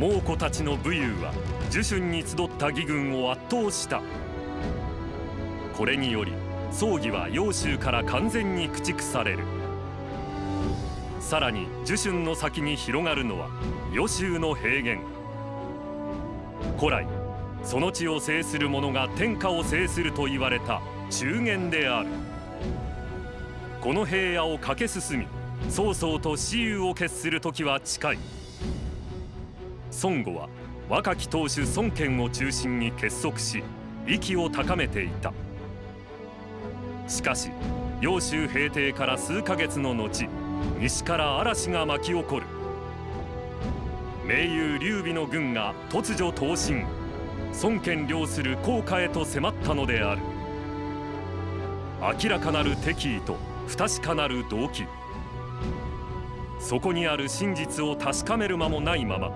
猛虎たちの武勇は樹春に集った義軍を圧倒した。これにより葬儀は揚州から完全に駆逐される。さらに樹春の先に広がるのは予州の平原。古来その地を制する者が天下を制すると言われた中原である。この平野を駆け進み曹操と雌雄を決する時は近い。孫悟は若き当主孫権を中心に結束し息を高めていた。しかし揚州平定から数ヶ月の後西から嵐が巻き起こる。盟友劉備の軍が突如東進。孫権領する甲賀へと迫ったのである。明らかなる敵意と不確かなる動機。そこにある真実を確かめる間もないまま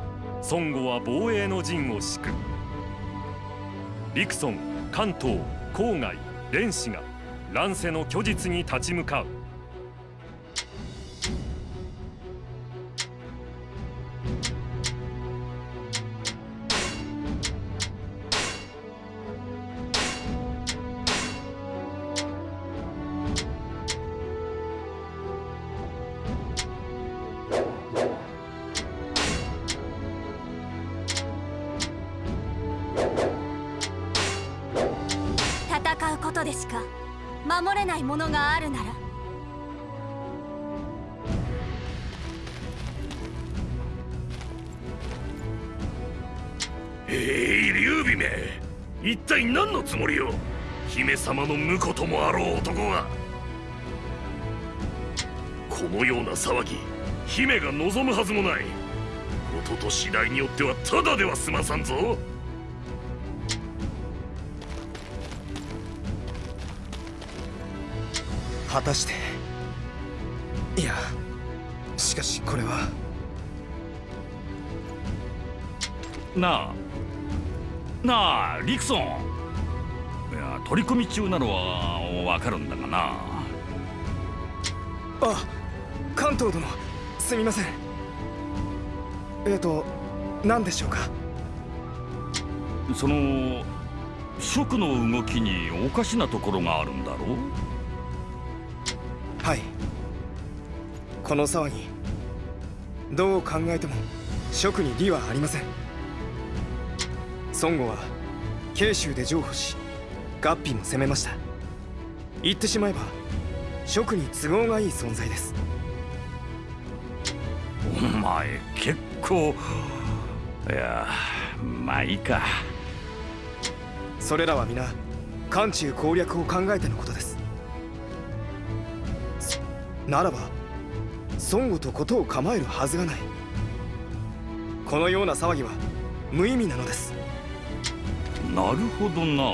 孫悟は防衛の陣を敷く。陸村関東郊外連氏が乱世の虚実に立ち向かう。姫が望むはずもない。ことと次第によってはただでは済まさんぞ。果たして。いやしかしこれは。なあ。なあリクソン。いや取り込み中なのはわかるんだがな。あ関東殿すみません。えっ、ー、と何でしょうか？その蜀の動きにおかしなところがあるんだろう？はい。この騒ぎどう考えても蜀に利はありません。孫悟は慶州で譲歩し合皮も攻めました。言ってしまえば蜀に都合がいい存在ですお前結構いやまあいいか。それらは皆漢中攻略を考えてのことです。ならば孫悟と事を構えるはずがない。このような騒ぎは無意味なのです。なるほどな。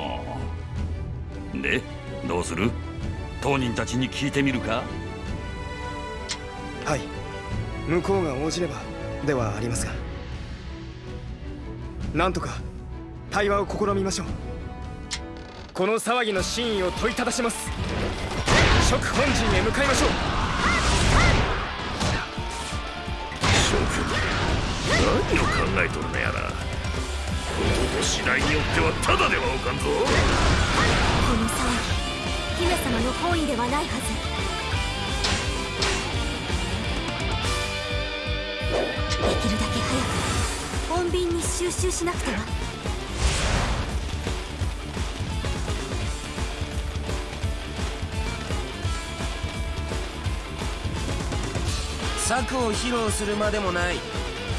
でどうする？当人たちに聞いてみるか？はい向こうが応じればではありますがなんとか対話を試みましょう。この騒ぎの真意を問いただします。諸本陣へ向かいましょう。何を考えとるのやら。ことと次第によってはただではおかんぞ。この騒ぎ姫様の本意ではないはずできるだけ早く。穏便に収集しなくては。策を披露するまでもない。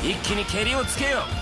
一気に蹴りをつけよ。う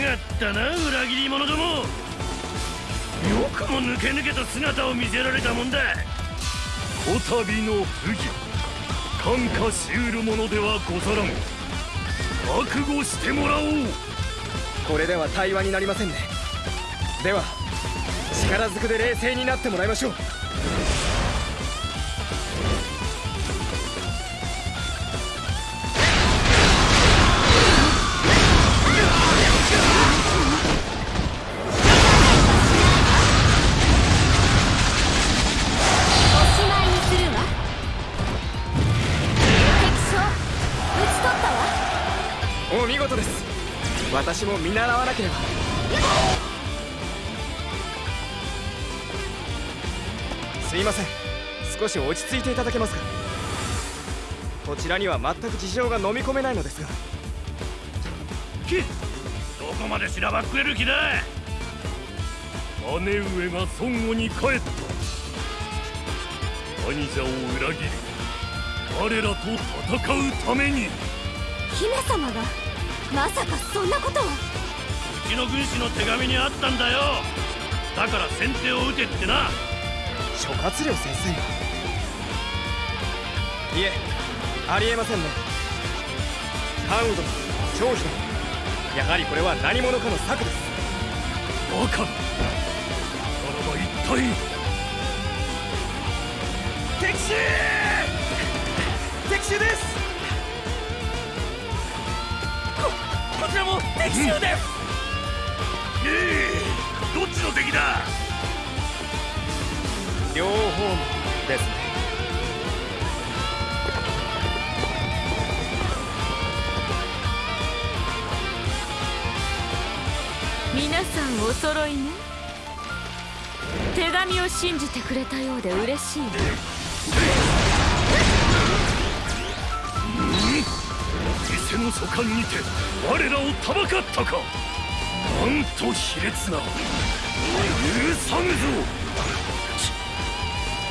がったな裏切り者ども。よくも抜け抜けた姿を見せられたもんだ。こたびの不義感化しうるものではござらん。覚悟してもらおう。これでは対話になりませんね。では力ずくで冷静になってもらいましょう私も見習わなければ。すいません。少し落ち着いていただけますか？こちらには全く事情が飲み込めないのですが。きどこまでしらばっくれる気だ。姉上が孫悟に帰った。兄者を裏切り我らと戦うために。姫様がまさかそんなことを。うちの軍師の手紙にあったんだよ。だから先手を打てってな。諸葛亮先生が。いえありえませんね。関羽殿張飛殿やはりこれは何者かの策です。バカ。なならば一体。敵襲！敵襲ですちらも敵襲です、ええ。どっちの敵だ？両方ですね。皆さんお揃いね。手紙を信じてくれたようで嬉しいわ偽の書簡にて我らをたばかったか。なんと卑劣な許さぬぞ。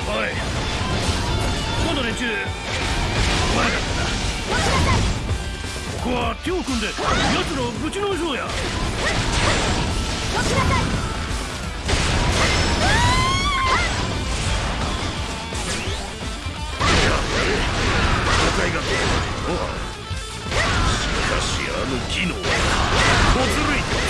おい。今度連中悪かったな。ここは手を組んで奴らをぶちのめそうや。了解が。しかしあの技能。は小ずるい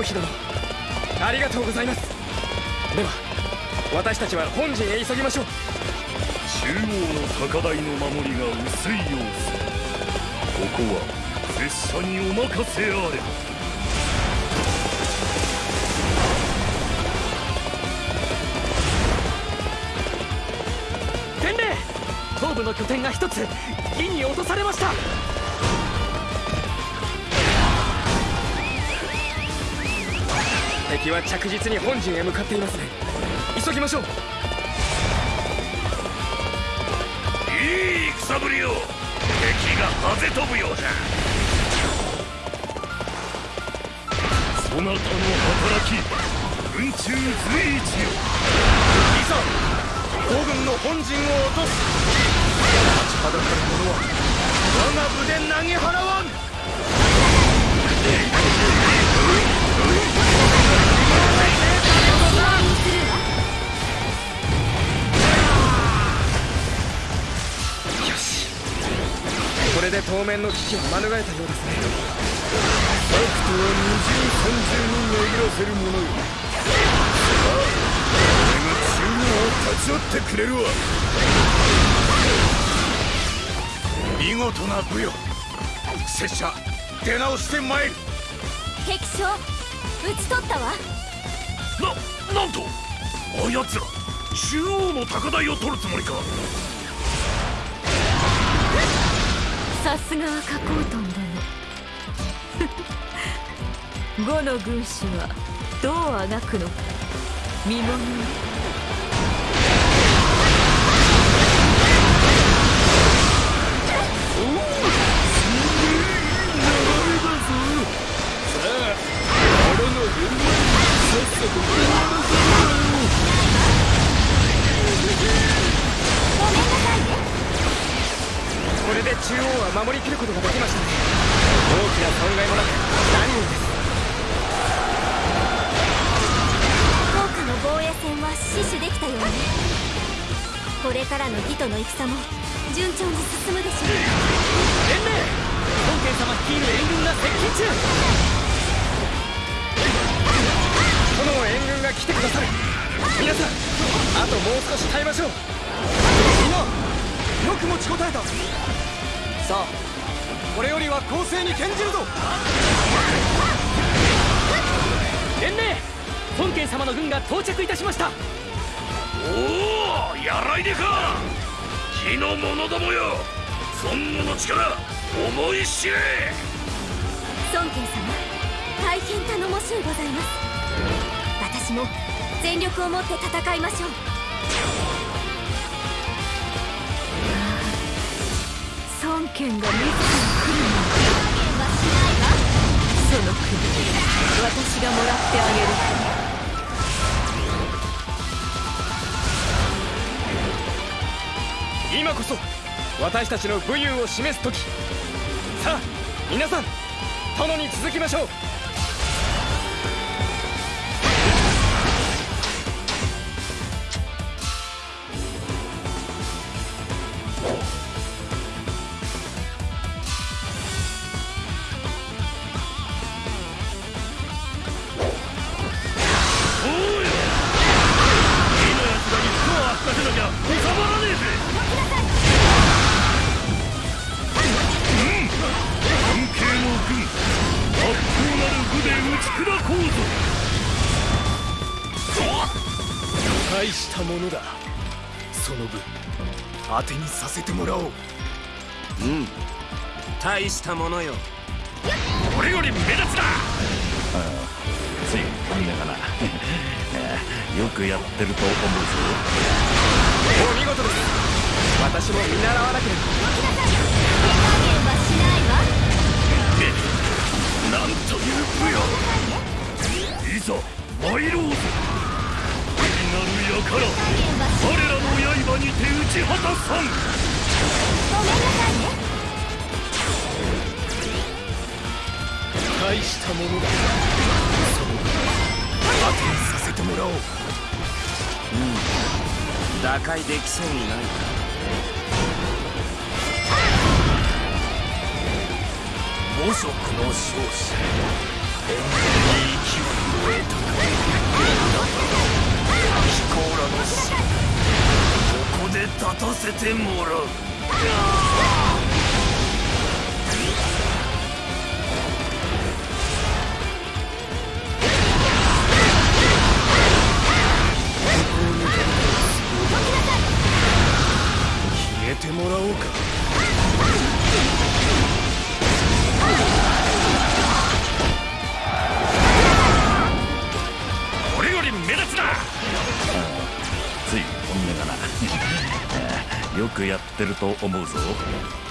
張飛殿ありがとうございます。では私たちは本陣へ急ぎましょう。中央の高台の守りが薄い様子ここは拙者にお任せあれ。伝令東部の拠点が一つ銀に落とされました敵は着実に本陣へ向かっていますね。急ぎましょう。いい戦ぶりよ敵が飛ぶようだそなたの働き軍中随一よ。いざ五軍の本陣を落とす。立ちはだかる者は我が部で投げ払われで当面の危機は免れたようですね。とは二重三重に巡らせるものよ。さあ俺が中央を立ち会ってくれるわ。見事な武よ。拙者出直してまいる。敵将討ち取ったわ。ななんとあやつら中央の高台を取るつもりかさすがは加工トンだね呉の軍師はどうあがくのか。見もの。よ戦も順調に進むでしょう連盟本家様率いる援軍が接近中殿の援軍が来てくださる皆さんあともう少し耐えましょうみんなよく持ちこたえたさあこれよりは攻勢に転じるぞ連盟本家様の軍が到着いたしましたおおやらいでか。火の者どもよ。尊武の力思い知れ。孫権様大変頼もしゅうございます。私も全力をもって戦いましょう。孫権が自ら来るのはしないわ。その国私がもらってあげる今こそ私たちの武勇を示す時。さあ皆さん殿に続きましょう。武よいざ参ろうぞ聖なる輩我らの刃にて打ち果たさん。ごめんなさいね大したものだ。その分当てにさせてもらおう。打開できそうにないか。飛行らの死ここで立たせてもらう消えてもらおうか。くやってると思うぞ。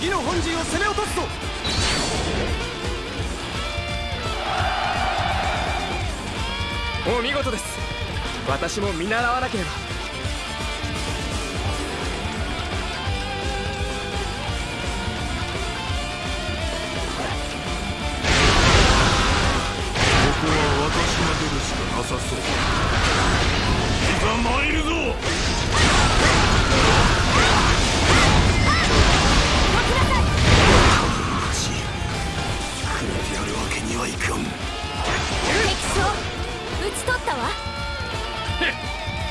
義の本陣を攻め落とすぞ。お見事です。私も見習わなければ。ここは私が出るしかなさそう。いざ参るぞ。るわけにはいかん。敵将討ち取ったわ。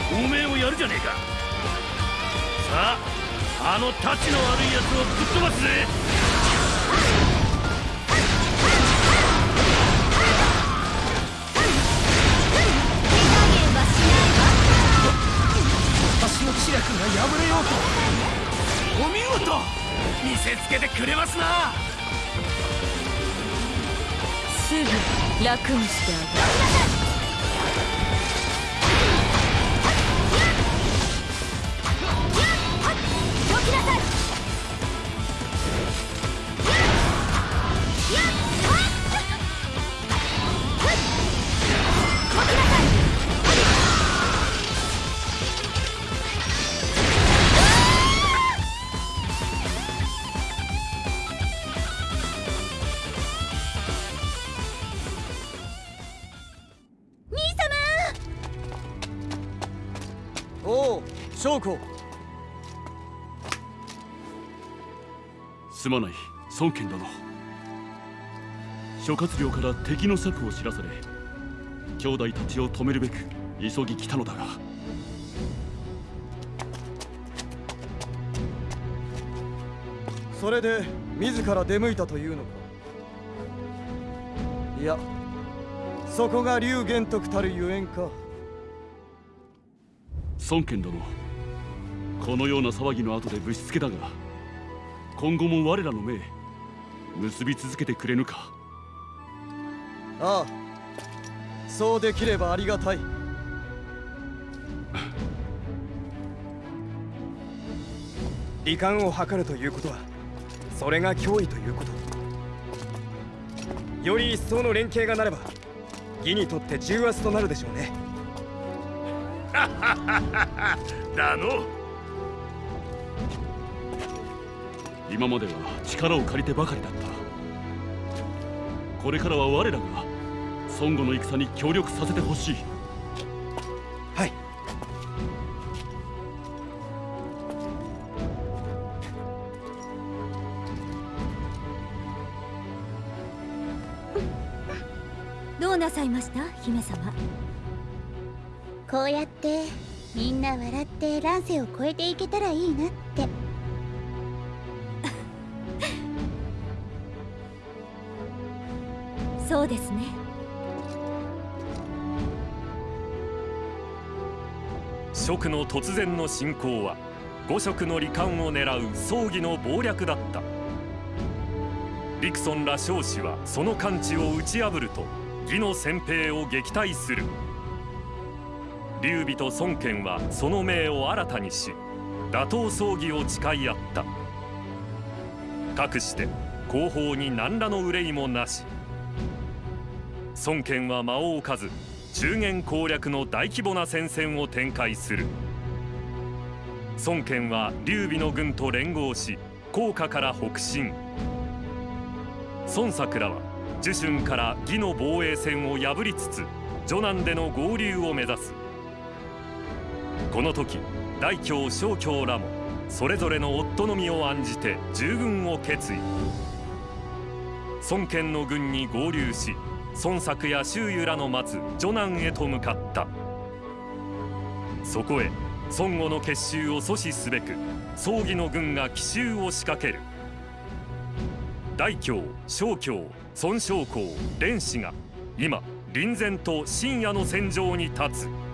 おめえをやるじゃねえか。さああのタチの悪いやつをぶっ飛ばすぜ。が破れようと。お見事。見せつけてくれますなすぐ楽にしてあげる。孫権殿諸葛亮から敵の策を知らされ兄弟たちを止めるべく急ぎ来たのだが。それで自ら出向いたというのか？いやそこが龍玄徳たるゆえんか。孫権殿このような騒ぎの後でぶしつけだが今後も我らの命結び続けてくれぬか？ああそうできればありがたい。離間を図るということはそれが脅威ということ。より一層の連携がなれば義にとって重圧となるでしょうね。だの今までは力を借りてばかりだった。これからは我らが孫悟の戦に協力させてほしい。はい。どうなさいました？姫様。こうやってみんな笑って乱世を越えていけたらいいなってそうですね。蜀の突然の侵攻は五色の罹患を狙う葬儀の謀略だった。リクソンら将士はその完治を打ち破ると義の先兵を撃退する。劉備と孫権はその命を新たにし打倒葬儀を誓い合った。かくして後方に何らの憂いもなし。孫権は間を置かず中原攻略の大規模な戦線を展開する。孫権は劉備の軍と連合し甲賀から北進。孫作らは樹春から義の防衛線を破りつつ徐南での合流を目指す。この時大京小京らもそれぞれの夫の身を案じて従軍を決意。孫権の軍に合流し孫作や周遊らの待つ女南へと向かった。そこへ孫悟の結集を阻止すべく葬儀の軍が奇襲を仕掛ける。大京小京孫将校蓮氏が今臨前と深夜の戦場に立つ。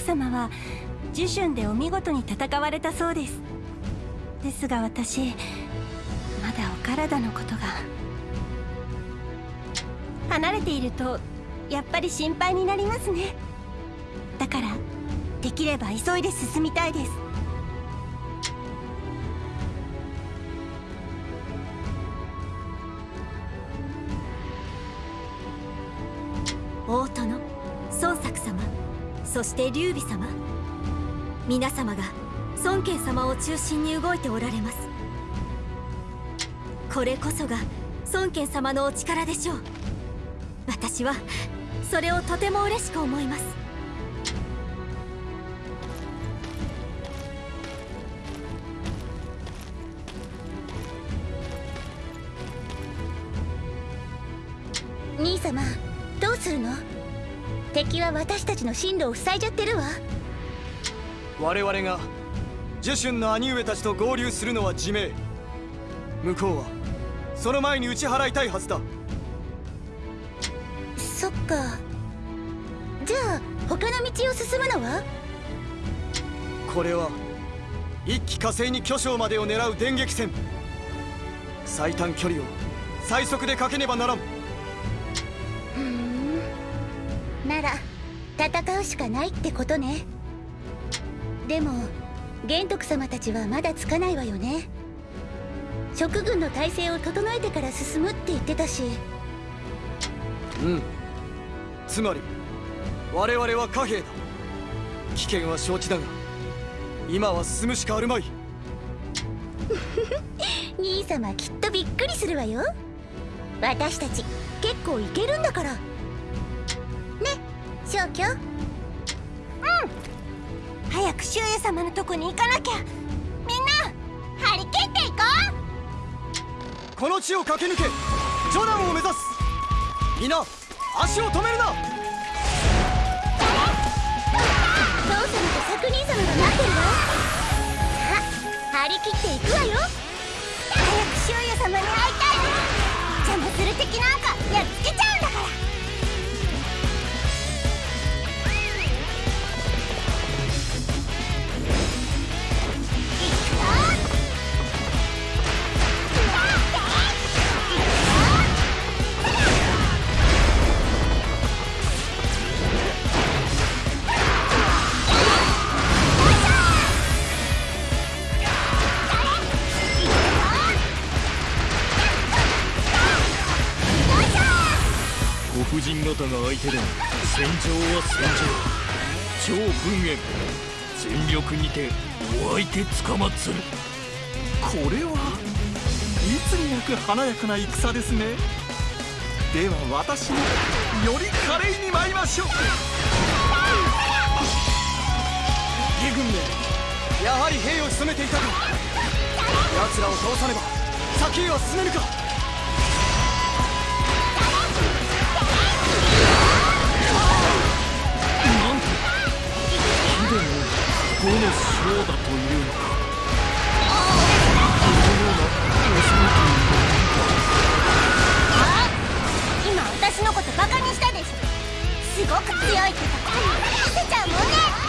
様は呪春でお見事に戦われたそうです。ですが私まだお体のことが。離れているとやっぱり心配になりますね。だからできれば急いで進みたいです。して劉備様。皆様が孫権様を中心に動いておられます。これこそが孫権様のお力でしょう。私はそれをとても嬉しく思います。ちの進路を塞いじゃってるわ。我々がジュシュンの兄上たちと合流するのは自明。向こうはその前に打ち払いたいはずだ。そっか。じゃあ他の道を進むのは？これは一気火星に巨匠までを狙う電撃戦。最短距離を最速でかけねばならんうしかないってことね。でも玄徳様たちはまだつかないわよね。職軍の体制を整えてから進むって言ってたし。うん。つまり我々は貨幣だ。危険は承知だが今は進むしかあるまい。兄様きっとびっくりするわよ。私たち結構いけるんだから。ね小京早く周也様のとこに行かなきゃ。みんな張り切っていここの地を駆け抜けジョナンを目指す。皆足を止めるな。父様と作人様が待ってるわ。さあ張り切っていくわよ。早く周也様に会いたい。邪魔する敵なんかやっつけちゃう相手でも戦場は戦場超文縁全力にてお相手つかまつるこれはいつになく華やかな戦ですね。では私もより華麗に参りましょう。義軍めやはり兵を潜めていたか。奴らを倒さねば先へは進めぬか。5の将だというのか。今私のことバカにしたでしょ。すごく強いってとこ見せちゃうもんね。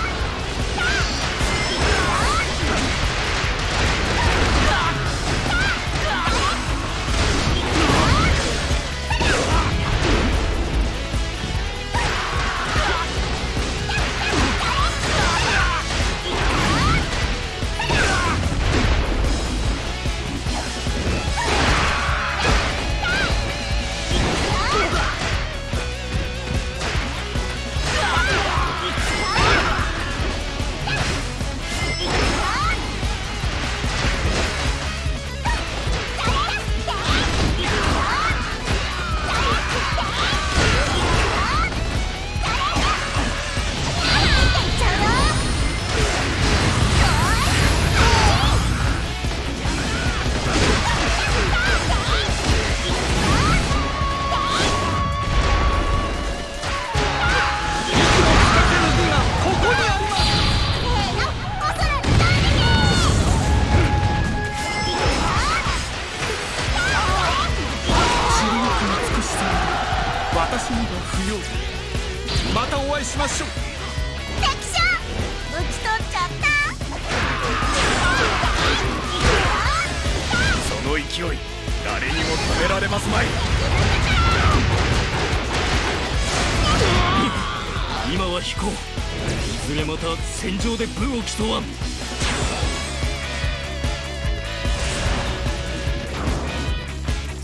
戦場で武を競わん。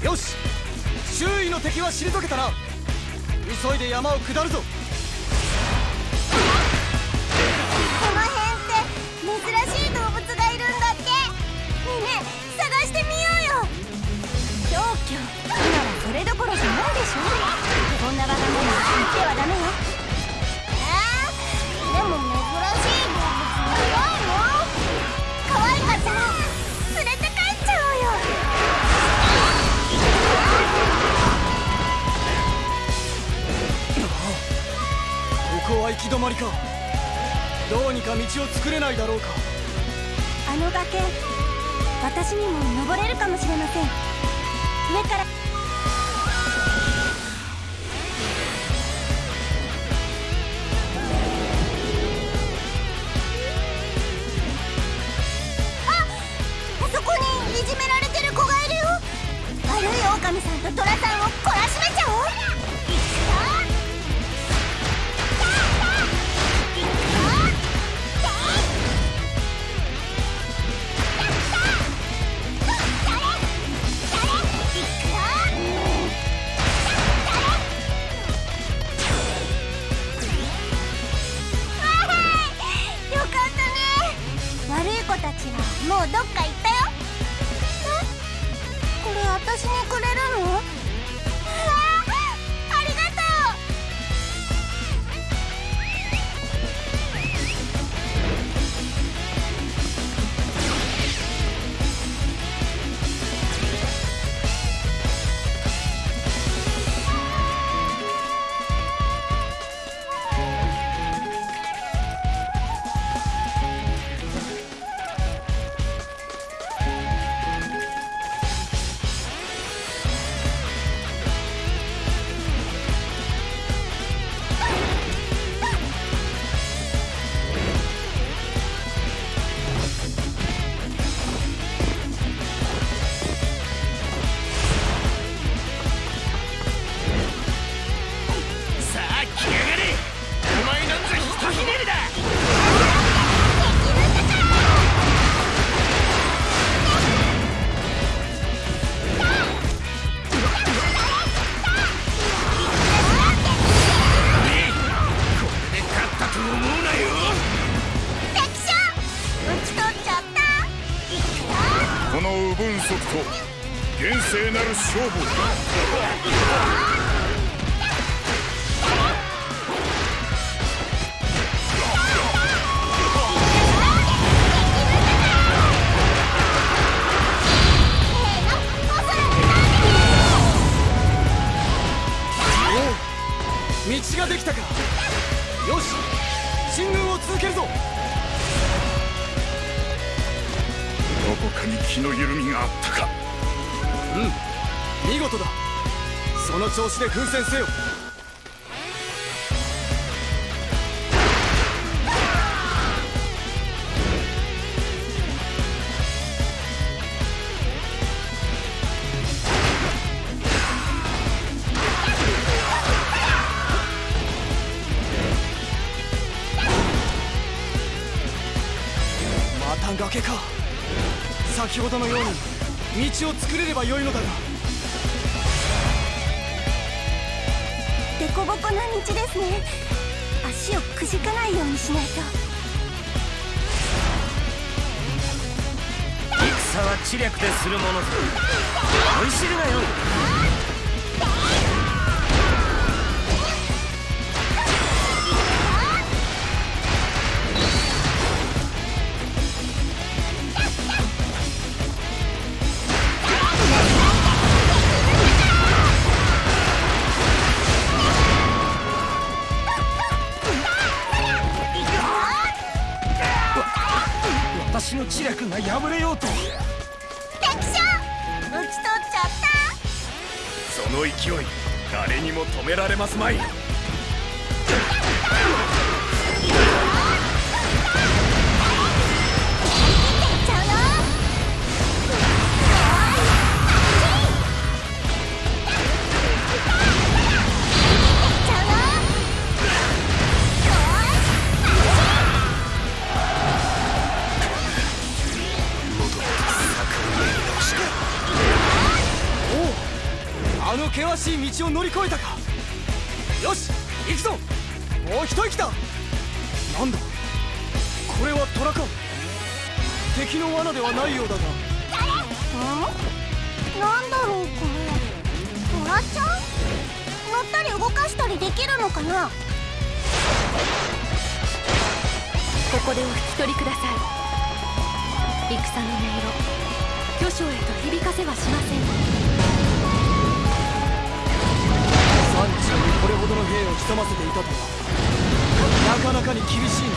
よし周囲の敵は退けたな。急いで山を下るぞ。ないだろうか。奮戦せよ。戦は知略でするもの。ぞ思い知るなよ。しい道を乗り越えたか。よし行くぞ。もう一息だ。なんだ。これは虎か。敵の罠ではないようだが。なんだろうこれ。トラちゃん？乗ったり動かしたりできるのかな？ここでお引き取りください。戦の音色。巨匠へと響かせはしません山中にこれほどの兵を潜ませていたとはなかなかに厳しいな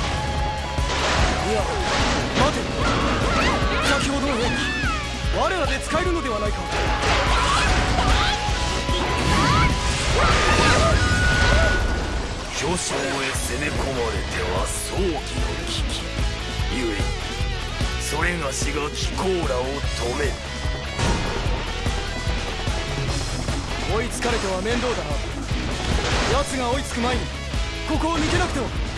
いや待て先ほどの兵器我らで使えるのではない。か巨匠へ攻め込まれては葬儀の危機ゆえそれがしが貴公らを止める。追いつかれては面倒だな。奴が追いつく前にここを抜けなくては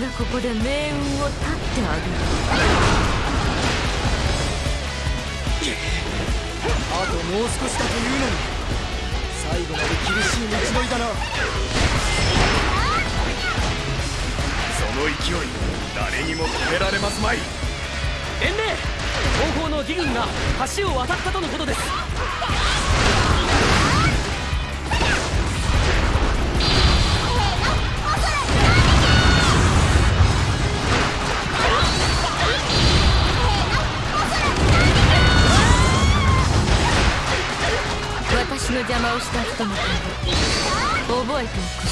がここで命運を絶ってあげる。邪魔をした人の。顔覚えておく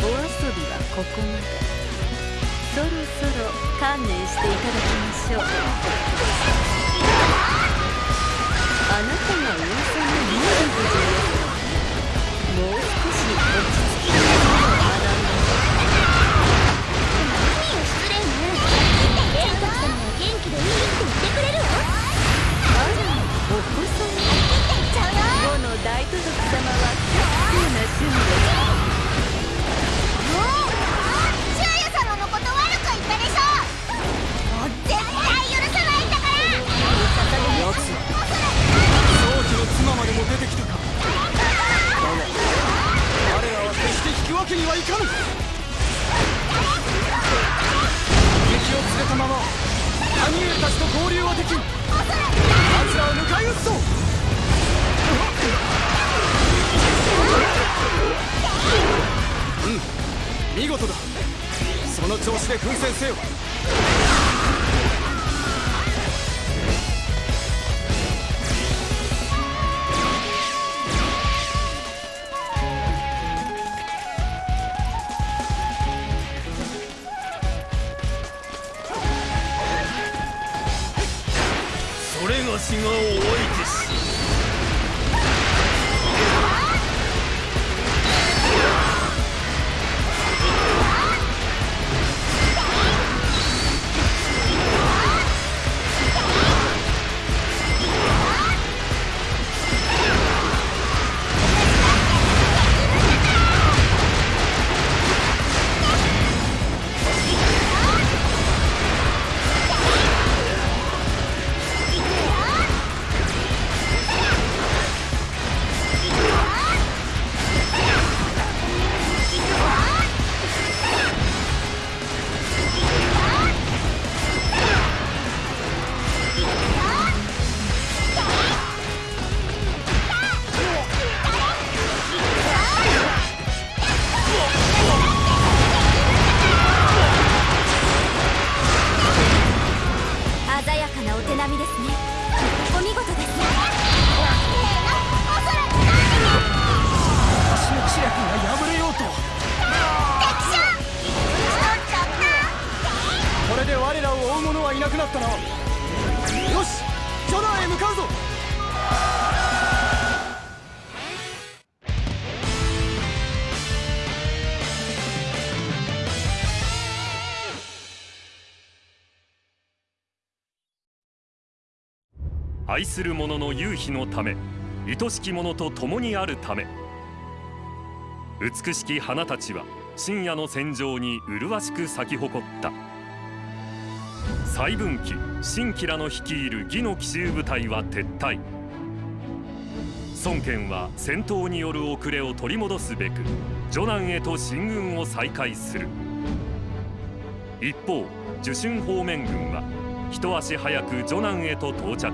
お遊びはここまでそろそろ観念していただきましょうあなたが噂のミール夫人ですがもう少し落ち着きながら学んで何よ失礼ね玄徳様は元気でいいって言ってくれるわ。あらお子様後の大都督様は結構な趣味ですも出てきたか。だが我らは決して引くわけにはいかぬ。敵を連れたまま兄上たちと合流はできん。奴らを迎え撃つぞ。うん見事だ。その調子で奮戦せよ。れがったなよしジョナーへ向かうぞ。愛する者の夕日のため愛しき者と共にあるため。美しき花たちは深夜の戦場に麗しく咲き誇った。細分岐新吉良の率いる義の奇襲部隊は撤退。孫権は戦闘による遅れを取り戻すべく徐南へと進軍を再開する。一方受春方面軍は一足早く徐南へと到着。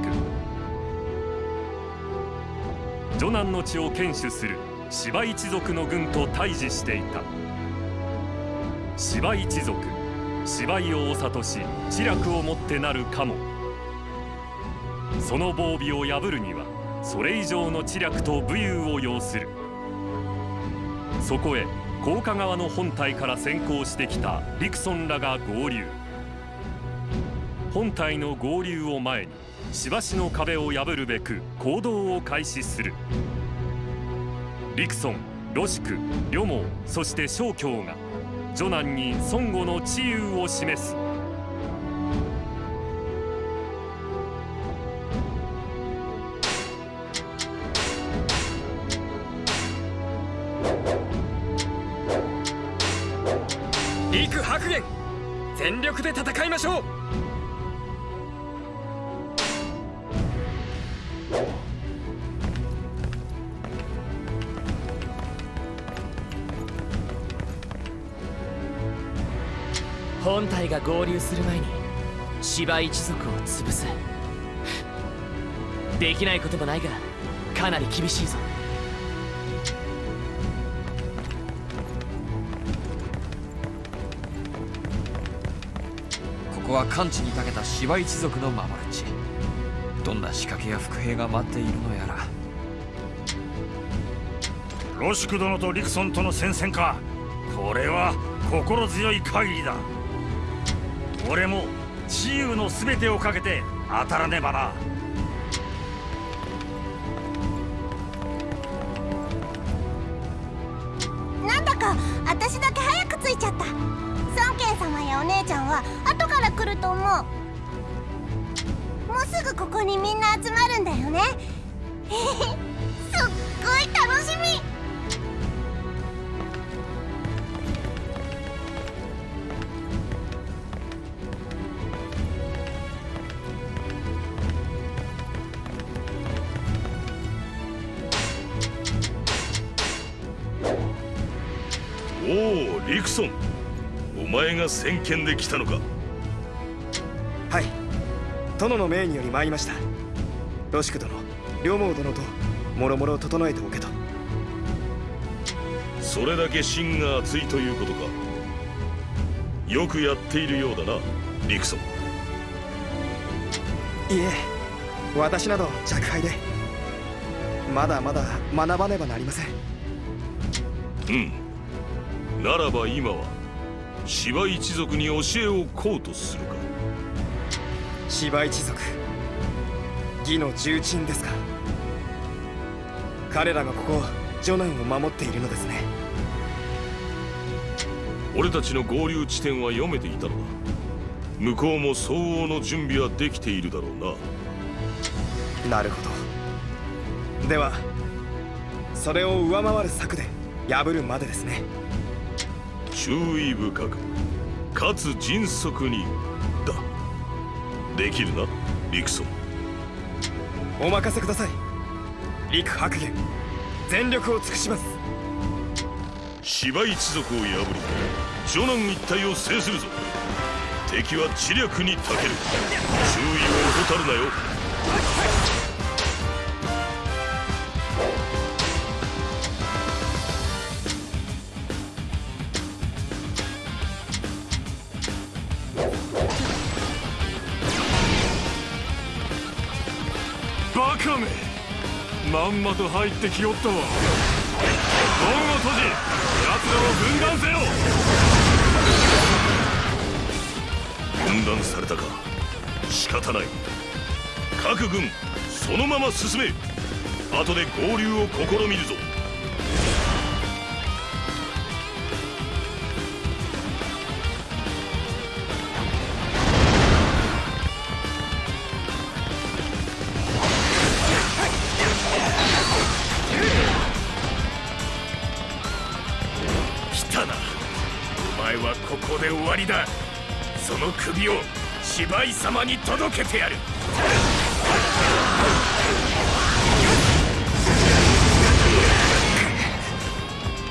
徐南の地を堅守する芝一族の軍と対峙していた。芝一族芝居をお諭し知略をもってなるかも。その防備を破るにはそれ以上の知略と武勇を要する。そこへ高架側の本体から先行してきた陸孫らが合流。本体の合流を前にしばしの壁を破るべく行動を開始する。陸孫ロシク両毛そして小京が徐南に孫悟の治癒を示す。陸白玄全力で戦いましょう。本体が合流する前に芝一族を潰す。できないこともないがかなり厳しいぞ。ここは完治に長けた芝一族の守る地。どんな仕掛けや伏兵が待っているのやら。ロシク殿とリクソンとの戦線か。これは心強い限りだ俺も治癒の全てをかけて当たらねばな。なんだか私だけ早く着いちゃった。孫慶様やお姉ちゃんは後から来ると思う。もうすぐここにみんな集まるんだよね。すっごい楽しみ。前が先見で来たのか？はい。殿の命により参りました。ロシク殿両毛殿ともろもろ整えておけと。それだけ心が熱いということか。よくやっているようだなリクソンいえ私など若輩でまだまだ学ばねばなりません。うん。ならば今は芝一族に教えをこうとするか。芝一族義の重鎮ですか。彼らがここジョナンを守っているのですね。俺たちの合流地点は読めていたのだ。向こうも相応の準備はできているだろうな。なるほど。ではそれを上回る策で破るまでですね注意深くかつ迅速にだ。できるなリクソン。お任せください。陸白玄全力を尽くします。芝一族を破りジョナン一帯を制するぞ。敵は知略に長ける。注意を怠るなよんまと入ってきよったわ。門を閉じ奴らを分断せよ。分断されたか。仕方ない。各軍そのまま進め。後で合流を試みるぞ。首を芝居様に届けてやる。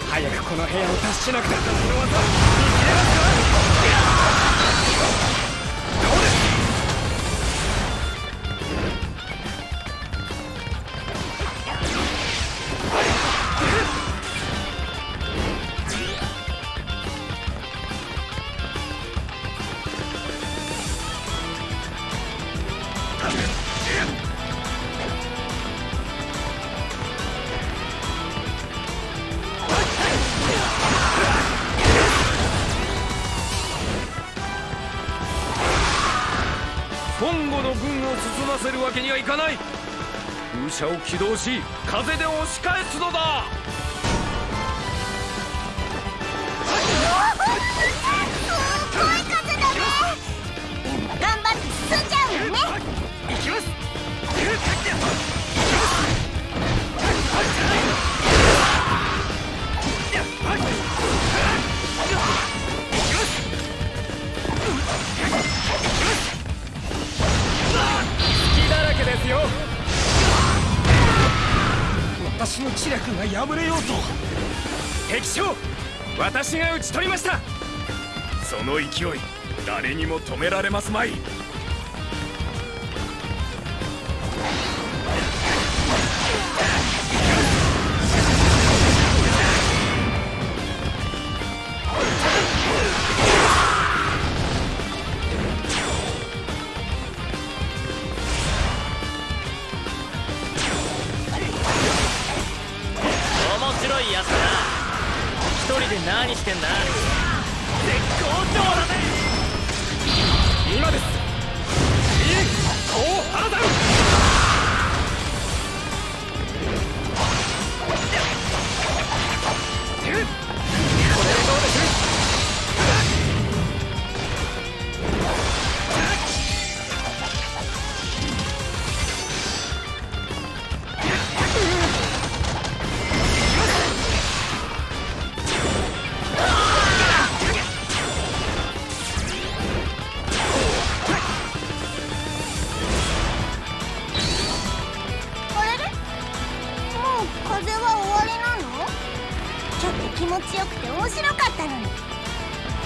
早くこの部屋を脱しなくて。この技見切れますか起動し風で押し返すのだ。私が討ち取りました。その勢い誰にも止められますまい。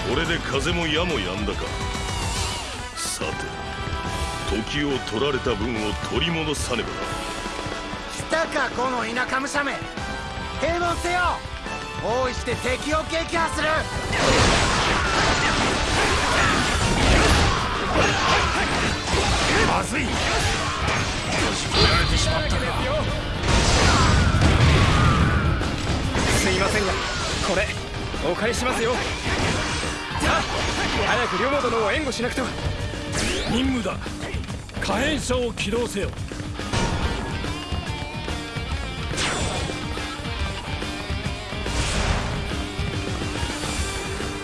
これで風も矢も止んだか。さて時を取られた分を取り戻さねば。来たかこの田舎武者め。平凡せよ。包囲して敵を撃破する。まずい。振られてしまったかすいませんがこれお借りしますよ早く両モ殿を援護しなくては。任務だ。火炎車を起動せよ。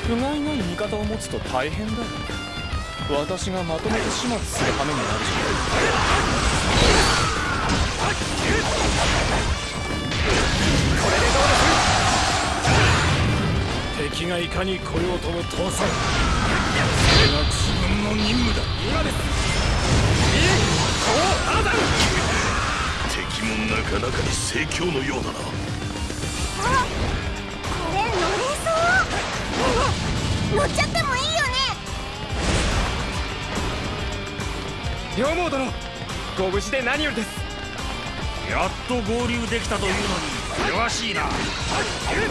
不甲斐ない味方を持つと大変だ。よ私がまとめて始末する羽目になる。こ敵がいかに来ようとも倒さん。それが自分の任務だ。今です敵もなかなかに盛況のようだな。あこれ乗れそう。乗っちゃってもいいよね。両毛殿ご無事で何よりです。やっと合流できたというのに険しいな。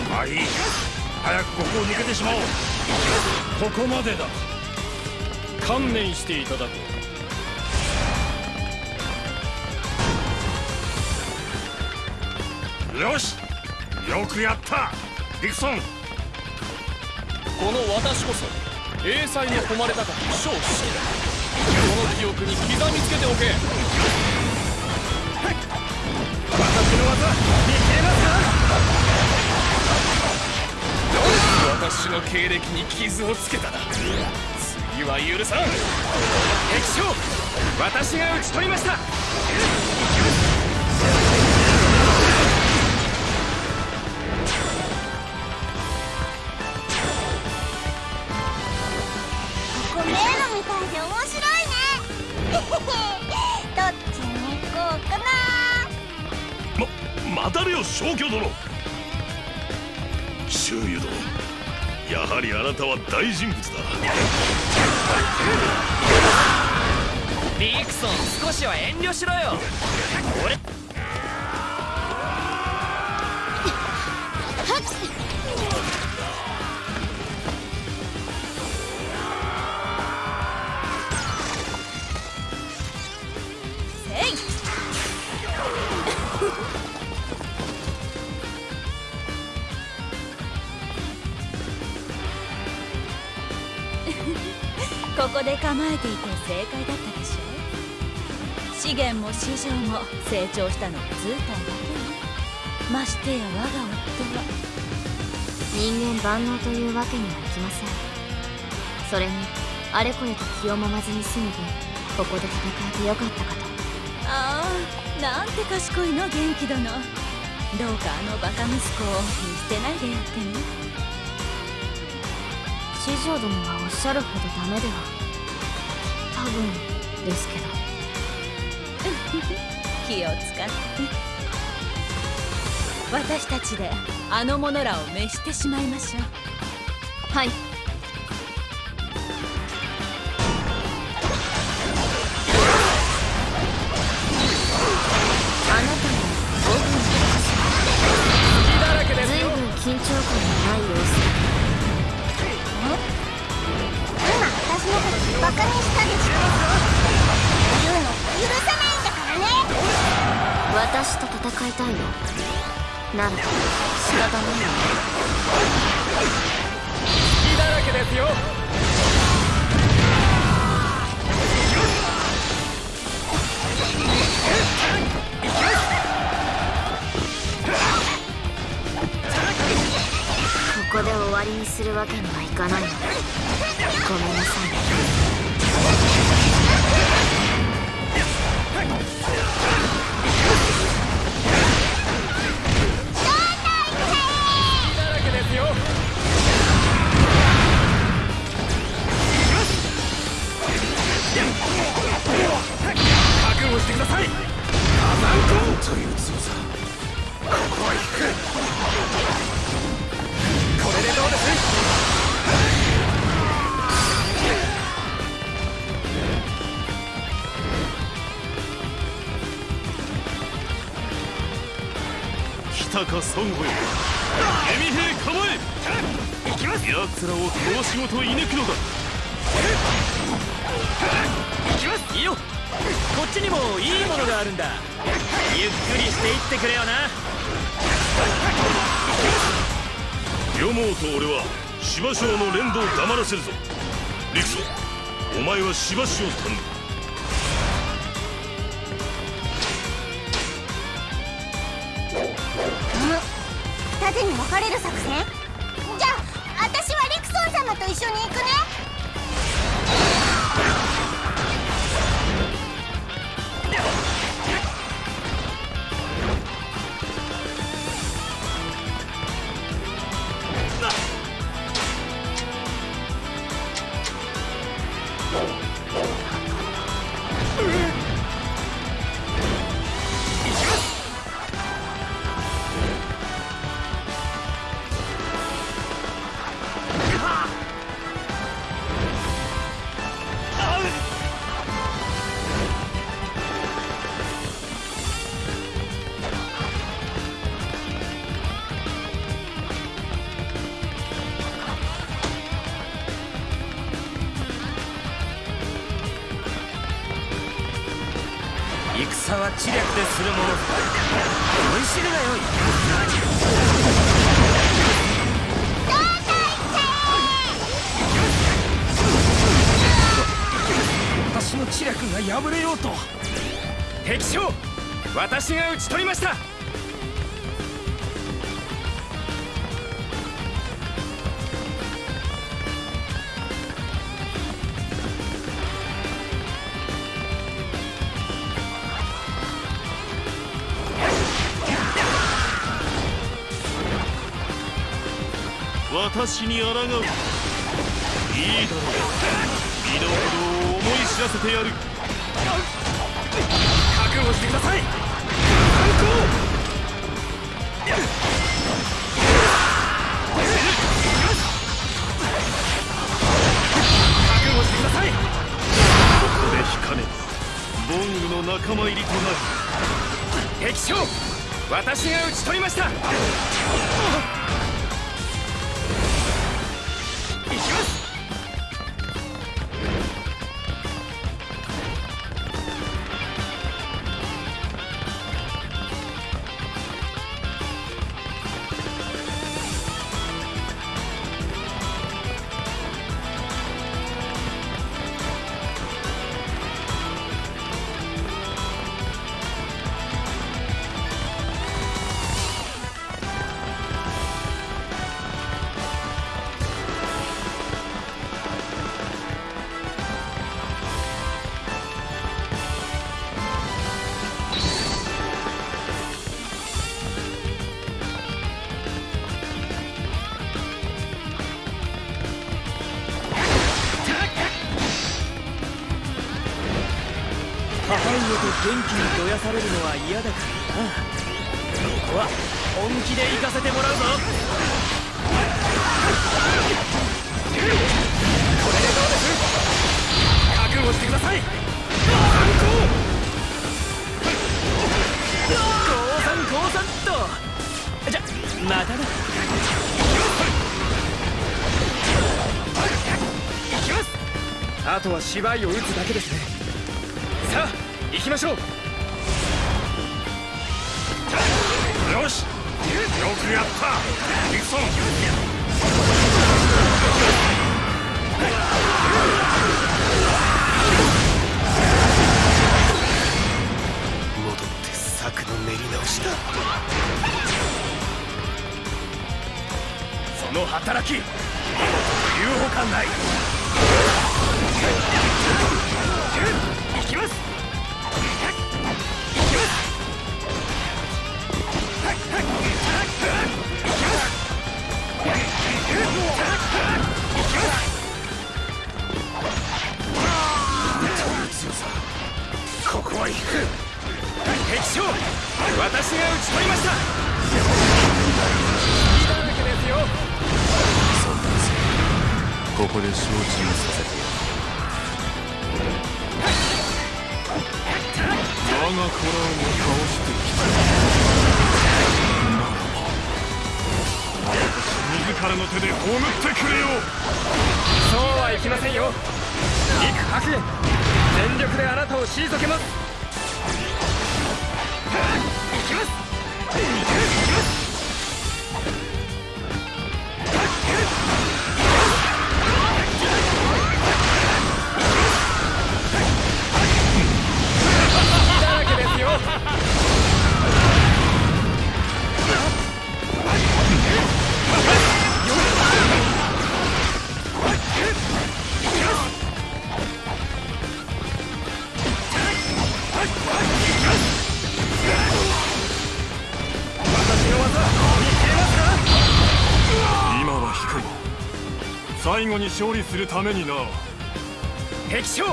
まあいい早くここを抜けてしまおう。ここまでだ。観念していただこう。よし。よくやった。ディクソン。この私こそ英才の誉れ高き少子この記憶に刻みつけておけ。私の技私の経歴に傷をつけたな。次は許さん。敵将私が討ち取りました。ここ迷路みたいで面白いね。どっちに行こうかな。ま待たれよ消去殿。周遊殿やはりあなたは大人物だ。ビクソン少しは遠慮しろよ。俺で構えていて正解だったでしょ資源も市場も成長したのは図体だけねましてや我が夫は人間万能というわけにはいきませんそれにあれこれと気をもまずに済む分ここで戦えてよかったかとああなんて賢いの元気殿どうかあのバカ息子を見捨てないでやってね四条殿がおっしゃるほどダメでは。分ですけど。気を使って。私たちであの者らを召してしまいましょう。はいなんだ。仕方ないちにもいいものがあるんだ。ゆっくりしていってくれよな。両毛と俺は芝生の連動を黙らせるぞ。陸曹お前は芝生を頼む。二手に分かれる作戦？じゃあ私はリクソン様と一緒に行くね私が討ち取りました。私に抗う。いいだろう。身の程を思い知らせてやる。覚悟してください。敵将私が討ち取りました。元気にどやされるのは嫌だからな。ここは本気で行かせてもらうぞ。これでどうです覚悟してください。降参降参っと。じゃまたな行きます。あとは芝居を打つだけですね。きましょう。よし。よくやった。リクソン戻って策の練り直しだ。その働き。見事というほかない。行きます。将私が討ち取りました。いだらけですよ。ここで承知をさせて。や我が子らを倒してきた。自らの手で葬ってくれよ。そうはいきませんよ。陸白玄全力であなたを退けます最後に勝利するためにな。敵将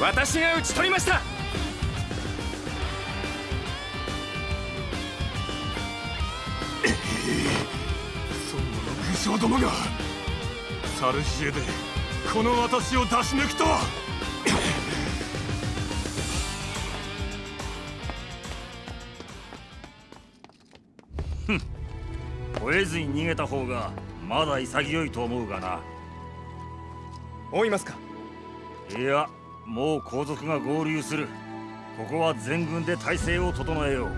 私が討ち取りました。そんなの武将どもがサルジエでこの私を出し抜くとは。吠えずに逃げた方がまだ潔いと思うがな追いますか？いやもう皇族が合流する。ここは全軍で体制を整えよう。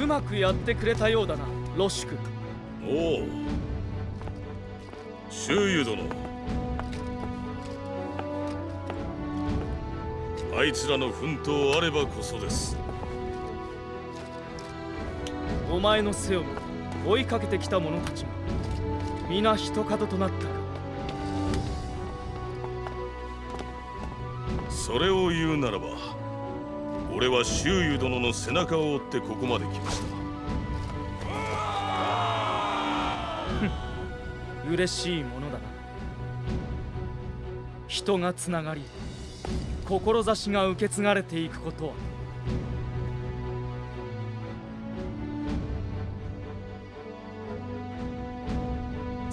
うまくやってくれたようだなロッシュ君。おお周遊殿。あいつらの奮闘あればこそですお前の背を追いかけてきた者たちが皆一角となったか。それを言うならば俺は周遊殿の背中を追ってここまで来ました。嬉しいものだな。人がつながり志が受け継がれていくことは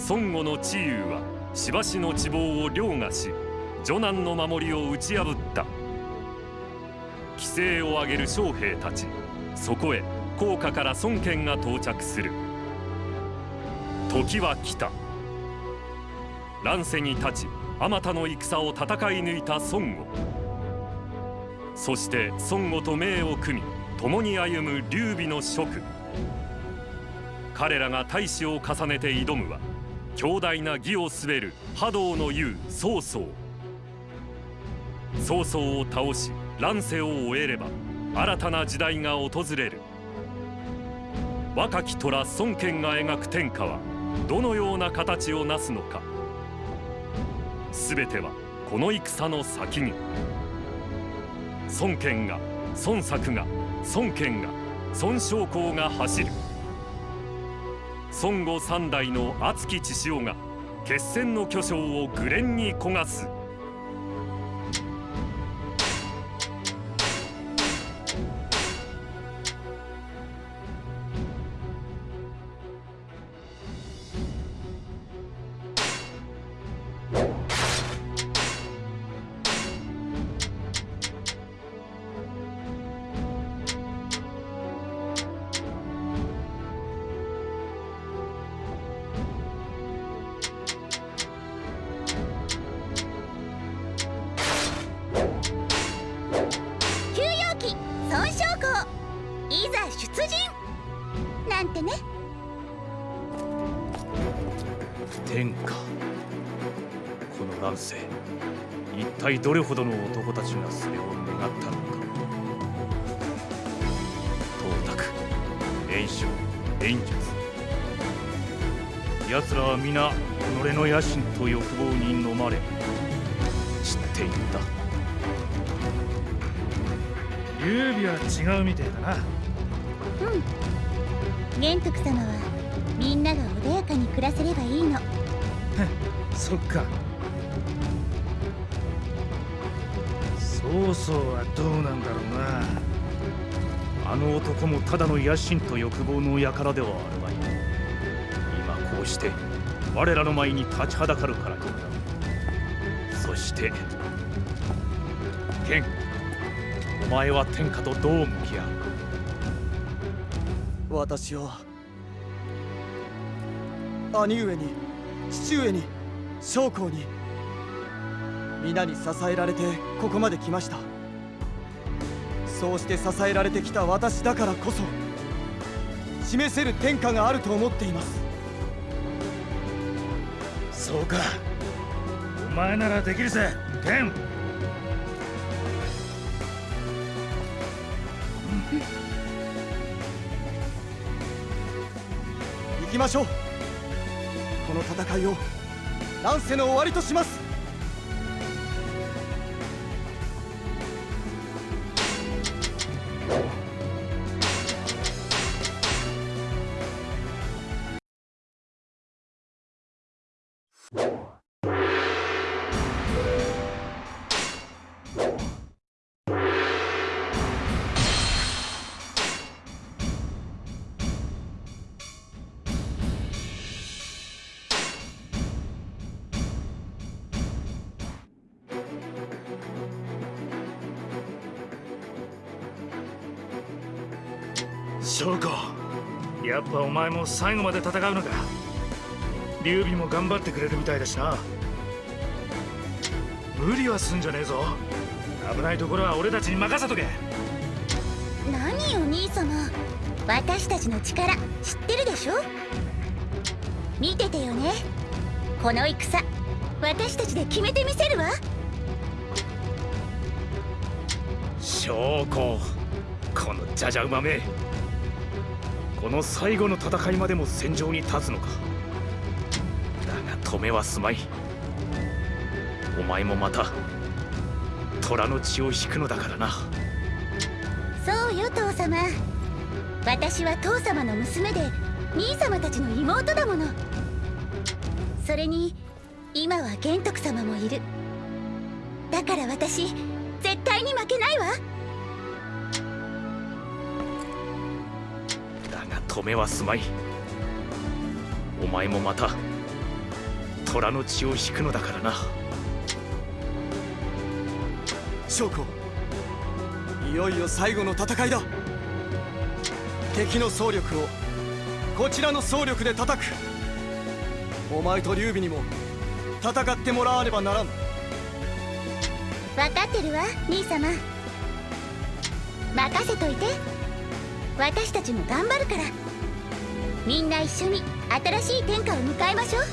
孫悟の知勇はしばしの地望を凌駕し女難の守りを打ち破った。規制を上げる将兵たちそこへ高架から孫権が到着する。時は来た。乱世に立ちあまたの戦を戦い抜いた孫悟そして孫悟と命を組み共に歩む劉備の諸君。彼らが大使を重ねて挑むは強大な義を滑る波動の雄曹操。曹操を倒し乱世を終えれば新たな時代が訪れる。若き虎孫権が描く天下はどのような形をなすのか。全てはこの戦の先に。孫権が孫作が孫権が孫将校が走る。孫悟三代の熱き血潮が決戦の巨匠を愚連に焦がすどれほどの男たちがそれを願ったのか東卓炎章炎術奴らは皆己の野心と欲望に飲まれ。散っていった。劉備は違うみてえだな。うん。玄徳様はみんなが穏やかに暮らせればいいの。そっか曹操はどうなんだろうなあの男もただの野心と欲望の輩ではあるまい今こうして我らの前に立ちはだかるからにそして剣お前は天下とどう向き合う私は兄上に父上に将校に皆に支えられてここまで来ました。そうして支えられてきた私だからこそ示せる天下があると思っています。そうか。お前ならできるぜ天。行きましょう。この戦いを乱世の終わりとします翔子やっぱお前も最後まで戦うのか。劉備も頑張ってくれるみたいだしな。無理はすんじゃねえぞ。危ないところは俺たちに任せとけ。何よ兄様。私たちの力知ってるでしょ？見ててよね。この戦私たちで決めてみせるわ。翔子このじゃじゃ馬めこの最後の戦いまでも戦場に立つのか。だが止めはすまい。お前もまた虎の血を引くのだからな。そうよ父様。私は父様の娘で兄様たちの妹だもの。それに今は玄徳様もいる。だから私絶対に負けないわ。止めはすまい。お前もまた虎の血を引くのだからな。将校いよいよ最後の戦いだ。敵の総力をこちらの総力で叩く。お前と劉備にも戦ってもらわねばならん。分かってるわ兄様。任せといて私たちも頑張るから。みんな一緒に新しい天下を迎えましょう。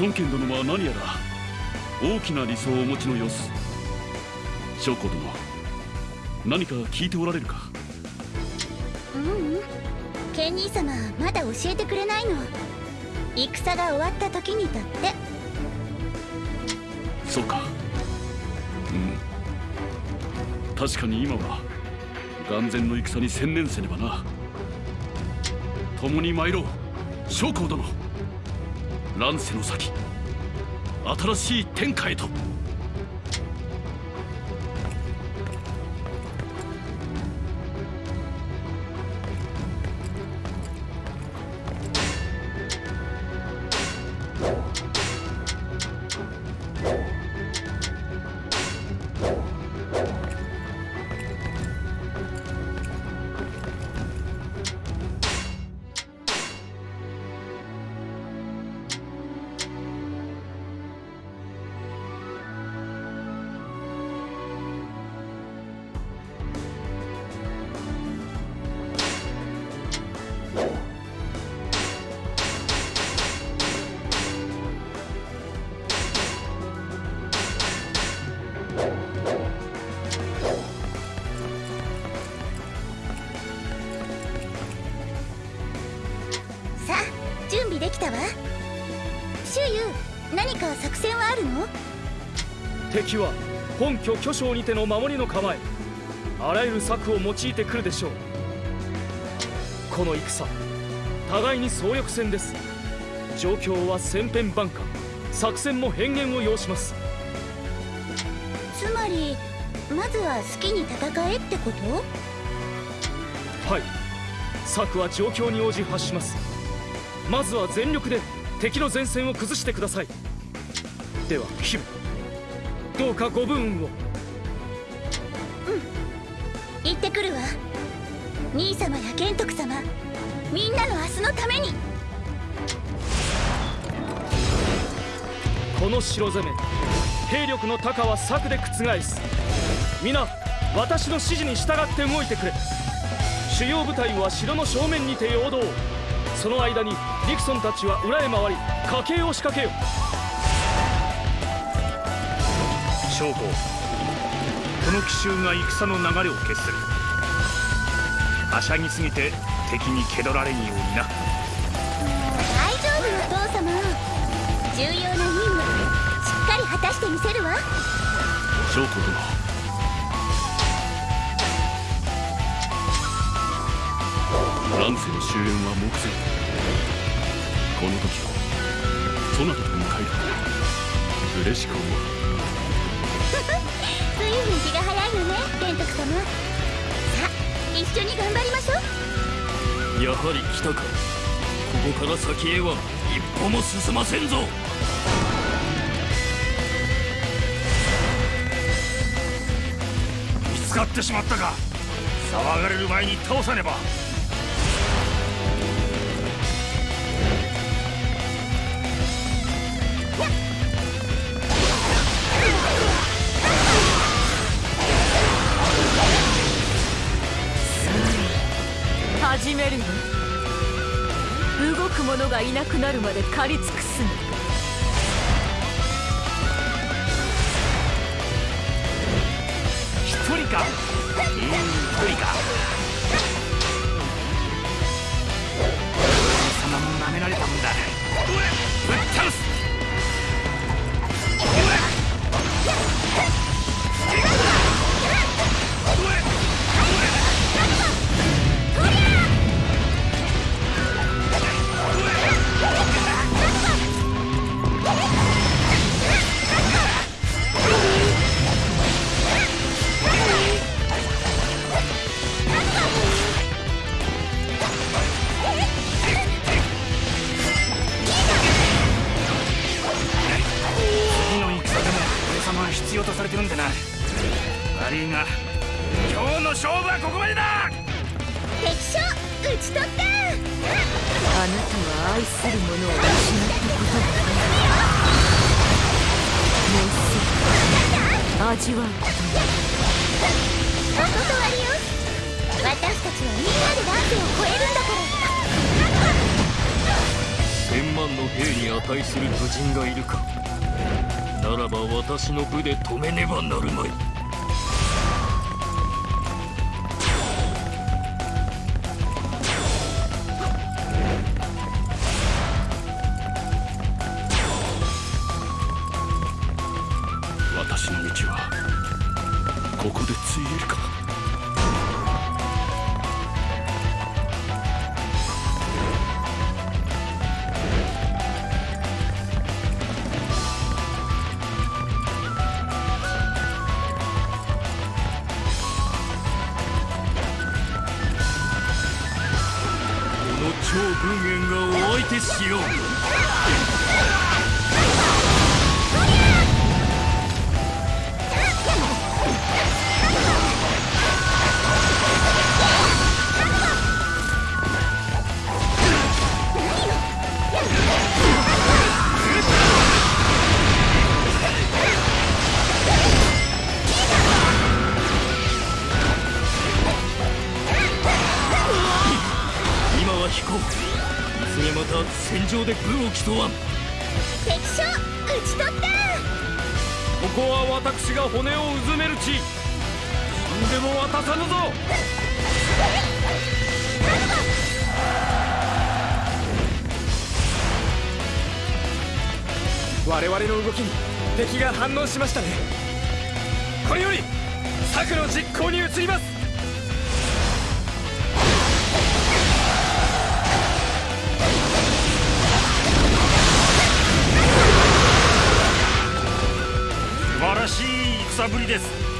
孫権殿は何やら大きな理想をお持ちの様子。将校殿何か聞いておられるか？ううん。ケン兄様教えてくれないの。戦が終わった時にだって。そうか。うん。確かに今は眼前の戦に専念せねばな。共に参ろう。将校殿。乱世の先。新しい天下へと。敵は本拠巨匠にての守りの構えあらゆる策を用いてくるでしょう。この戦互いに総力戦です。状況は千変万化作戦も変幻を要します。つまりまずは好きに戦えってこと？はい。策は状況に応じ発します。まずは全力で敵の前線を崩してください。ではヒルどうかご武運を行ってくるわ。兄様や玄徳様。みんなの明日のために。この城攻め。兵力の高は策で覆す。皆私の指示に従って動いてくれ。主要部隊は城の正面にて陽動。その間にディクソンたちは裏へ回り家計を仕掛けよ将校この奇襲が戦の流れを決する。はしゃぎすぎて敵に蹴取られんようにな。大丈夫お父様。重要な任務しっかり果たしてみせるわ。将校殿。乱世の終焉は目前。この時をそなたと迎える。嬉しく思うね玄徳様さあ一緒に頑張りましょう。やはり来たか。ここから先へは一歩も進ませんぞ。見つかってしまったか。騒がれる前に倒さねば。始めるわ動く者がいなくなるまで狩り尽くすの。一人か？うん一人か。貴様も舐められたもんだ。ぶっ倒す！とされてるんでな。悪いが今日の勝負はここまでだ！敵将討ち取った！あなたは愛する者を失ったことがもうすぐ味わうことにお断りよ私たちはみんなで乱世を超えるんだから。千万の兵に値する武人がいるかならば私の部で止めねばなるまい。我々の動きに敵が反応しましたね。これより策の実行に移ります。素晴らしい戦ぶりです。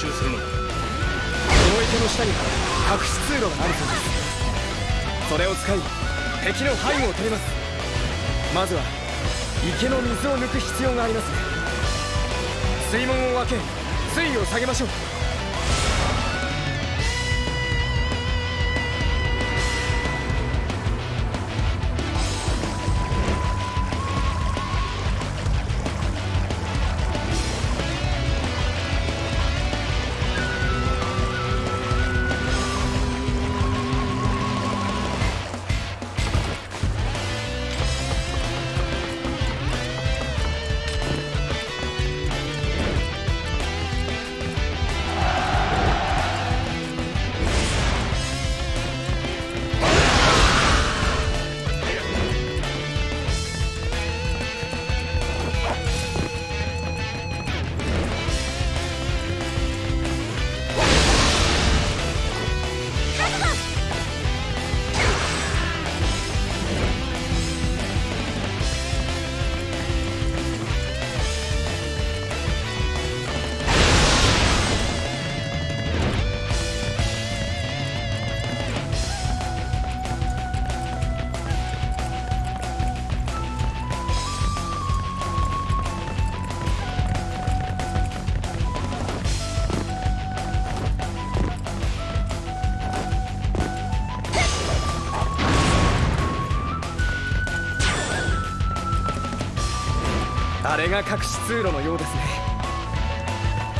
からどう奇襲するのだこの池の下に隠し通路があるそうです。それを使い敵の背後を取ります。まずは池の水を抜く必要がありますね。水門を開け水位を下げましょう。隠し通路のようですね。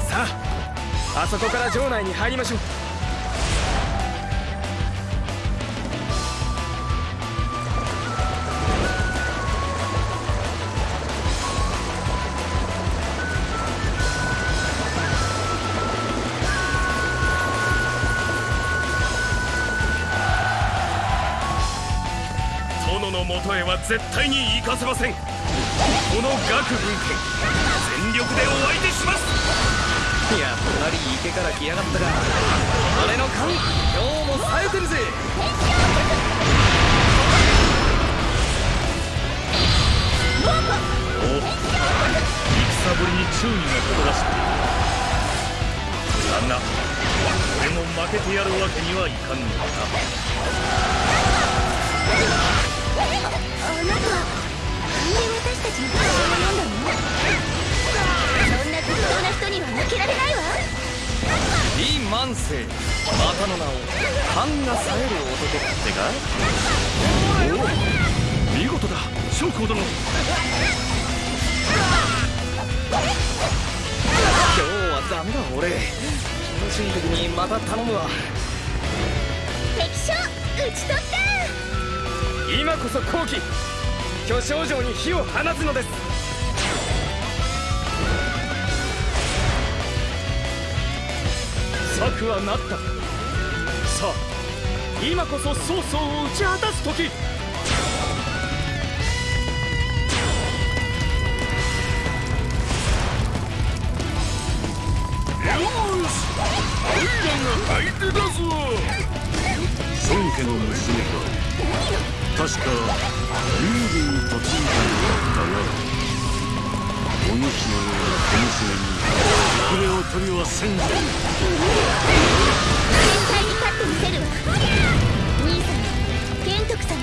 さああそこから城内に入りましょう。殿のもとへは絶対に行かせません。この岳軍権全力でお相手します。やっぱり池から来やがったか俺の勘今日も冴えてるぜ。お戦ぶりに注意がほとばし。くだが俺も負けてやるわけにはいかんのだ。あなたなんで私たちの写真を読んだのそんな適当な人には負けられないわ李万世またの名を勘が冴える男ってか？おお見事だ。将校殿今日はダメだ俺。にまた頼むわ。敵将討ち取った。今こそ後期巨匠城に火を放つのです。策はなった。さあ今こそ曹操を打ち果たす時。相手だぞ。孫家の娘か。確か劉備に嫁いだのだったがお主のような小娘に遅れを取りはせんぞ絶対に勝ってみせるわ兄様玄徳様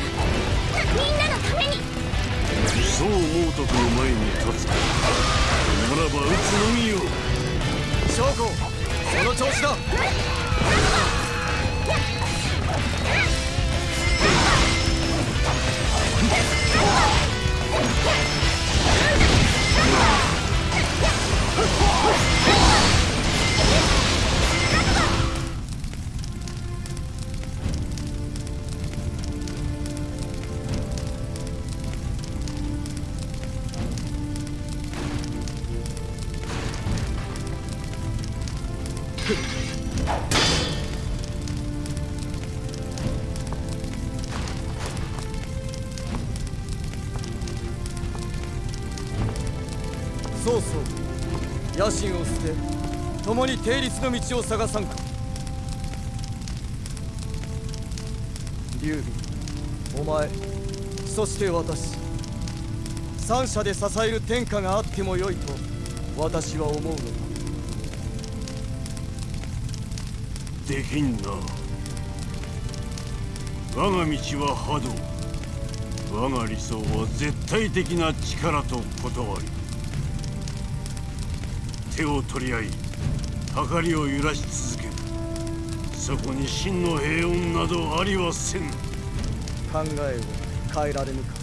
みんなのためにそう猛徳の前に立つか。ならば撃つのみよ将校その調子だ。曹操野心を捨て共に定律の道を探さんか。劉備お前そして私。三者で支える天下があってもよいと私は思うのだ。できんな。我が道は波動。我が理想は絶対的な力と断り。手を取り合い計りを揺らし続ける。そこに真の平穏などありはせぬ。考えを変えられぬか。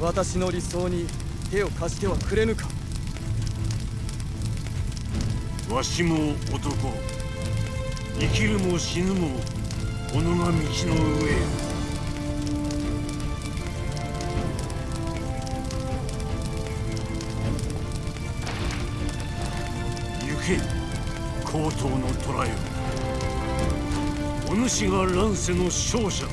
私の理想に手を貸してはくれぬか。わしも男生きるも死ぬも己が道の上よ等の虎よお主が乱世の勝者。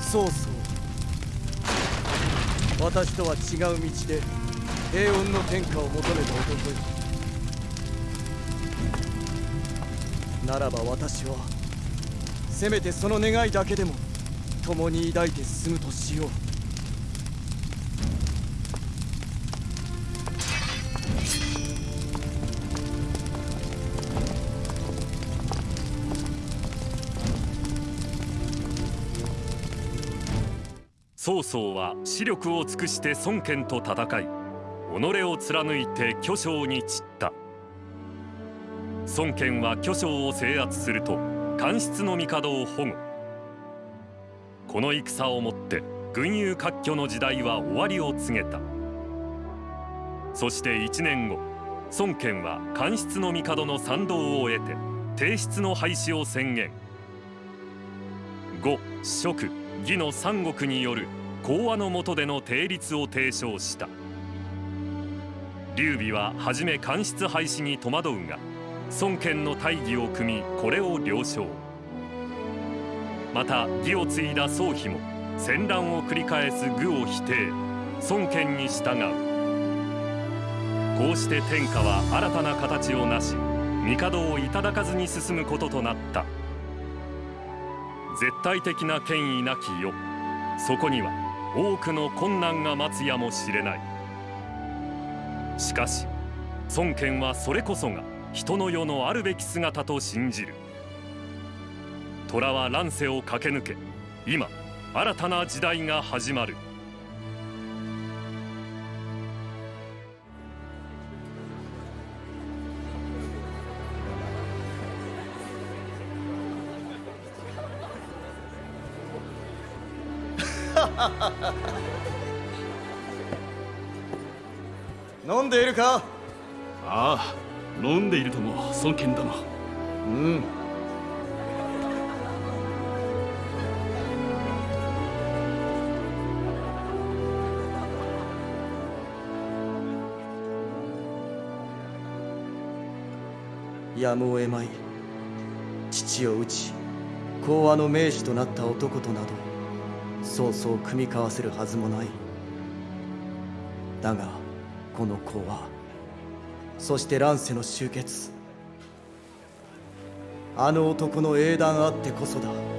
そうそう。私とは違う道で平穏の天下を求めた男よならば私はせめてその願いだけでも共に抱いて進むとしよう。曹操は視力を尽くして孫権と戦い己を貫いて巨匠に散った。孫権は巨匠を制圧すると官室の帝を保護。この戦をもって群雄割拠の時代は終わりを告げた。そして1年後孫権は官室の帝の賛同を得て帝室の廃止を宣言。呉蜀義の三国による講和の下での定律を提唱した。劉備は初め官室廃止に戸惑うが孫権の大義を組みこれを了承。また義を継いだ宗妃も戦乱を繰り返す愚を否定孫権に従う。こうして天下は新たな形をなし帝をいただかずに進むこととなった。絶対的な権威なき世。そこには多くの困難が待つやもしれない。しかし孫権はそれこそが人の世のあるべき姿と信じる。虎は乱世を駆け抜け今新たな時代が始まる。飲んでいるか？ああ飲んでいるとも孫権殿うん。やむを得まい。父を討ち講和の名手となった男となどそうそう組み交わせるはずもない。だがこの講和そして乱世の終結。あの男の英断あってこそだ。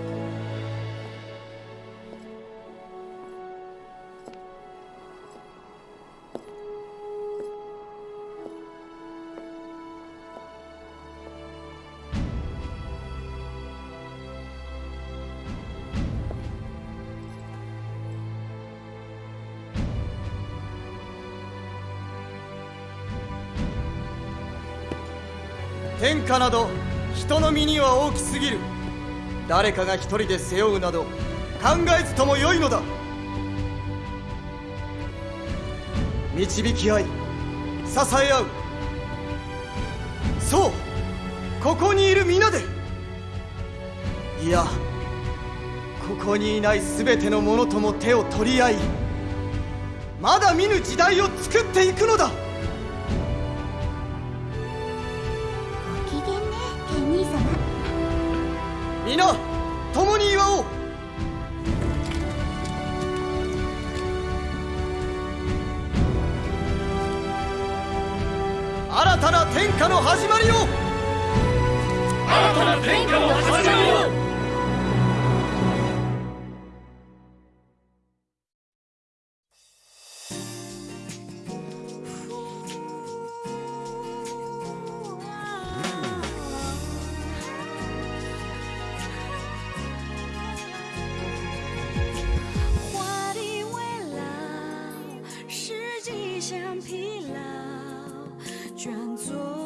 誰かが一人で背負うなど考えずともよいのだ。導き合い支え合う。そうここにいる皆で。いやここにいない全ての者とも手を取り合いまだ見ぬ時代を作っていくのだ。像疲劳卷走